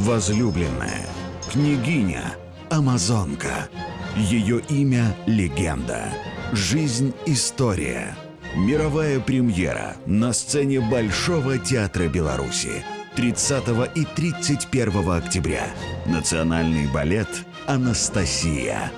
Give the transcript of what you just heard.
возлюбленная, княгиня, амазонка. Ее имя – легенда. Жизнь – история. Мировая премьера на сцене Большого театра Беларуси 30 и 31 октября. Национальный балет «Анастасия».